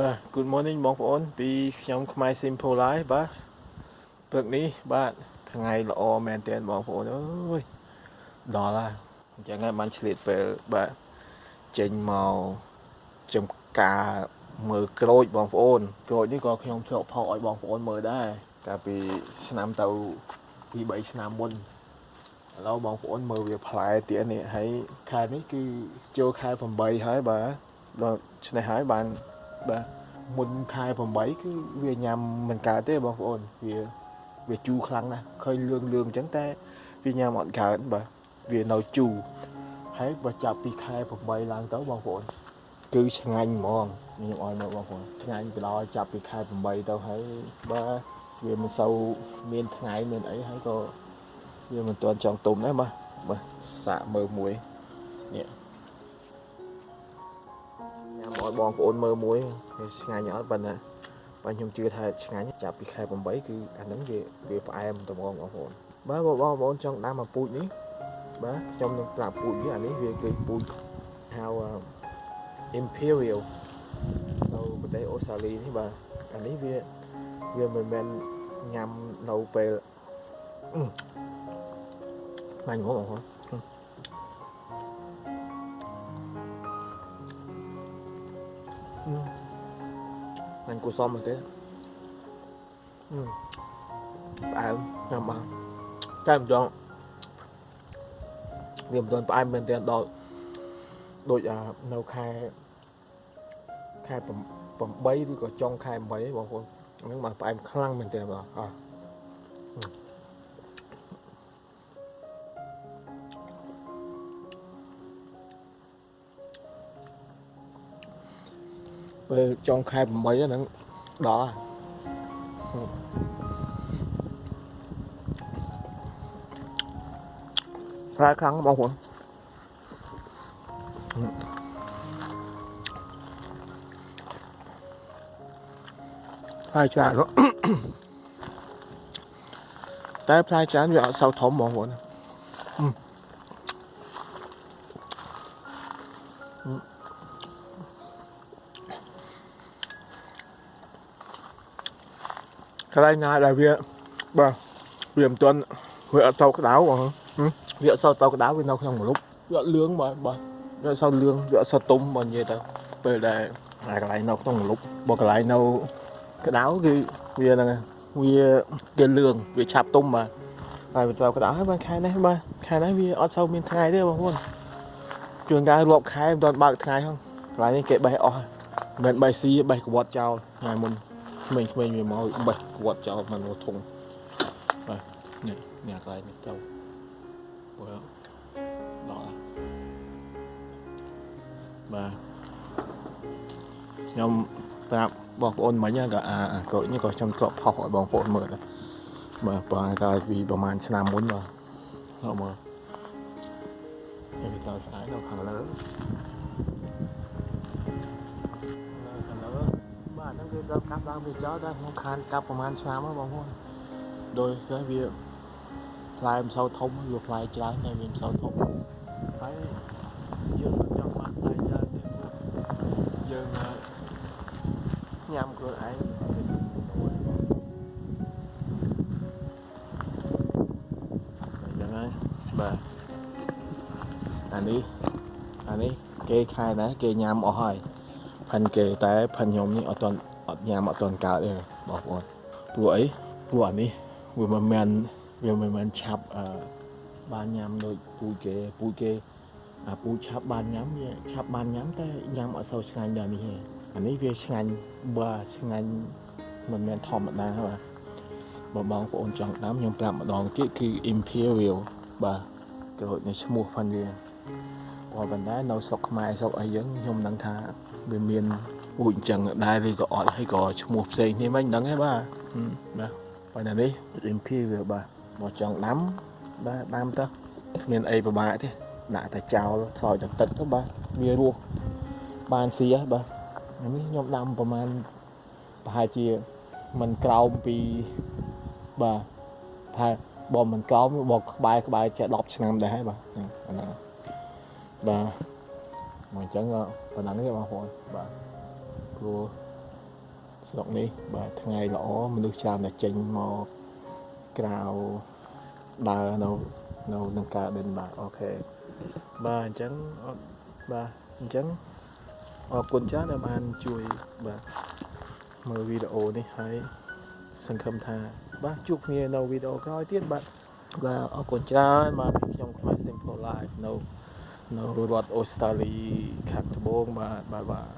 បាទ Good morning បងប្អូន ពីខ្ញុំខ្មែរ Simple Life បាទព្រឹកនេះបាទថ្ងៃល្អមែនទែនបងប្អូនអើយដល់ហើយអញ្ចឹងហើយបានឆ្លៀតពេលបាទចេញមកចំការមើលក្រូចបងប្អូនក្រូចនេះក៏ខ្ញុំធ្លាប់ផកឲ្យបងប្អូនមើលដែរកាលពីឆ្នាំទៅពី3ឆ្នាំមុនឥឡូវបងប្អូនមើលវាផ្លែទៀតនេះហើយខែនេះគឺចូលខែ8ហើយបាទដល់ឆ្នេះហើយបាន បាទមុនខែ8គឺវាញ៉ាំមិនកើតទេបងប្អូនវាវាជូរខ្លាំងណាស់ឃើញលឿងលឿងអញ្ចឹងតែវាញ៉ាំអត់កើតបាទវានៅជូរហើយបើចាប់ពីខែ8ឡើងទៅបងប្អូនគឺឆ្ងាញ់ហ្មងខ្ញុំអោយមើលបងប្អូនឆ្ងាញ់ទៅដល់ចាប់ពីខែ8ទៅហើយបាទវាមិនសូវមានថ្ងៃមានអីហើយក៏វាមិនទាន់ចង់ទុំដែរបាទបាទសាកមើលមួយនេះញ៉ាំ ឲ្យបងប្អូនមើលមួយវាឆ្ងាញ់អត់ប៉ុន្តែបាទខ្ញុំជឿថាឆ្ងាញ់ចាប់ពីខែ8គឺអាហ្នឹងវាវាផ្អែមត្មងបងប្អូនបាទបងប្អូនចង់ដាំអាពូជនេះបាទខ្ញុំនឹងប្រាប់ពូជនេះអានេះវាគឺពូជហៅ Imperial នៅប្រទេសអូស្ត្រាលីនេះបាទអានេះវាវាមិនមែនញ៉ាំនៅពេលបាញ់ហ្មងបងប្អូន បាញ់គូសមមកទេផ្អែមញ៉ាំបានតែម្ដងវាមិនទាន់ផ្អែមមែនទេដល់ដូចនៅខែខែ8ឬក៏ចុងខែ8បងប្អូនហ្នឹងមកផ្អែមខ្លាំងមែនទេបងអ ពេលចុងខែ8ហ្នឹងដល់ផ្លែខ្លាំងបងប្អូនផ្លែច្រើនតែផ្លែច្រើនវាអត់សូវធំបងប្អូន កន្លែងណាដែលវាបាទវាមិនទាន់វាអត់ទៅក្តៅបងវាអត់សូវទៅក្តៅវានៅក្នុងម្លប់វាអត់លឿងបាទបាទវាអត់សូវលឿងវាអត់សូវទុំបើនិយាយទៅពេលដែលកន្លែងនៅក្នុងម្លប់បើកន្លែងនៅក្តៅគឺវាហ្នឹងវាគេលឿងវាឆាប់ទុំបាទហើយវាត្រូវក្តៅហើយបានខែនេះបាទខែនេះវាអត់សូវមានថ្ងៃទេបងប្អូនជួនកាលរាប់ខែមិនទាន់បើកថ្ងៃហ្នឹងកន្លែងនេះគេបេះអស់មិនបេះស៊ីបេះក្បត់ចោលថ្ងៃមុន ក្មេងៗវាមកបេះក្បត់ចោលមកនៅធុងបាទនេះនេះកន្លែងនេះទៅបើដល់បាទខ្ញុំប្រាប់បងប្អូនមិញក៏អាក្រូចនេះក៏ខ្ញុំធ្លាប់ផុសឲ្យបងប្អូនមើលដែរបាទប្រហែលកាលពីប្រហែលឆ្នាំមុនបាទមកមើលនេះវាទៅស្អាតនៅខាងលើ ហ្នឹងវាដល់កាប់ឡើងវាចោលតែខ្ញុំខានកាប់ប្រហែលឆ្នាំហើយបងប្អូនដោយសារវាផ្លែមិនសូវធំវាផ្លែច្រើនតែវាមិនសូវធំហើយយើងចង់បានផ្លែច្រើនទេយើងញ៉ាំខ្លួនឯងយ៉ាងហើយបាទអានេះអានេះគេខែដែរគេញ៉ាំអស់ហើយ ផិនគេតែផិនខ្ញុំនេះអត់ទាន់អត់ញ៉ាំអត់ទាន់កើតទេបងប្អូនព្រោះអីព្រោះអានេះវាមិនមែនវាមិនមែនឆាប់អឺបានញ៉ាំដូចពូជគេពូជគេអាពូជឆាប់បានញ៉ាំវាឆាប់បានញ៉ាំតែញ៉ាំអត់សូវឆ្ងាញ់ដល់នេះទេអានេះវាឆ្ងាញ់បើឆ្ងាញ់មិនមែនធម្មតាបាទបើបងប្អូនចង់ដាំខ្ញុំប្រាប់ម្ដងទៀតគឺ Imperial បាទក្រូចនៃឈ្មោះផងវាបើប៉ុន្តែនៅស្រុកខ្មែរស្រុកអីយើងខ្ញុំដឹងថា វាមានពូជអញ្ចឹងដែរឬក៏អត់ហើយក៏ឈ្មោះផ្សេងនេះមិនដឹងទេបាទបាទប៉ុន្តែនេះ Imperial បាទបើចង់ដាំបាទដាំទៅមានអីពិបាកទេដាក់តែចោលស្រោចតែទឹកទៅបាទវារស់បានស៊ីហ៎បាទនេះខ្ញុំដាំប្រហែលប្រហែលជាមិនក្រោមពីបាទថាបើមិនក្រោមបើក្បែរក្បែរចេះ10ឆ្នាំដែរហើយបាទអាហ្នឹងបាទ មកអញ្ចឹងប៉ុណ្ណឹងទេបងប្អូនបាទព្រោះស្រុកនេះបាទថ្ងៃល្អមនុស្សច្រើនតែចេញមកក្រៅដើរនៅនៅក្នុងការដិនបាទអូខេបាទអញ្ចឹងអត់បាទអញ្ចឹងអរគុណច្រើនដែលបានជួយបាទមើលវីដេអូនេះហើយសង្ឃឹមថាបាទជួបគ្នានៅវីដេអូក្រោយទៀតបាទបាទអរគុណច្រើនបាទពីខ្ញុំខ្មែរ Simple Life នៅ នៅរដ្ឋអូស្ត្រាលីខាងត្បូងបាទបាទបាទ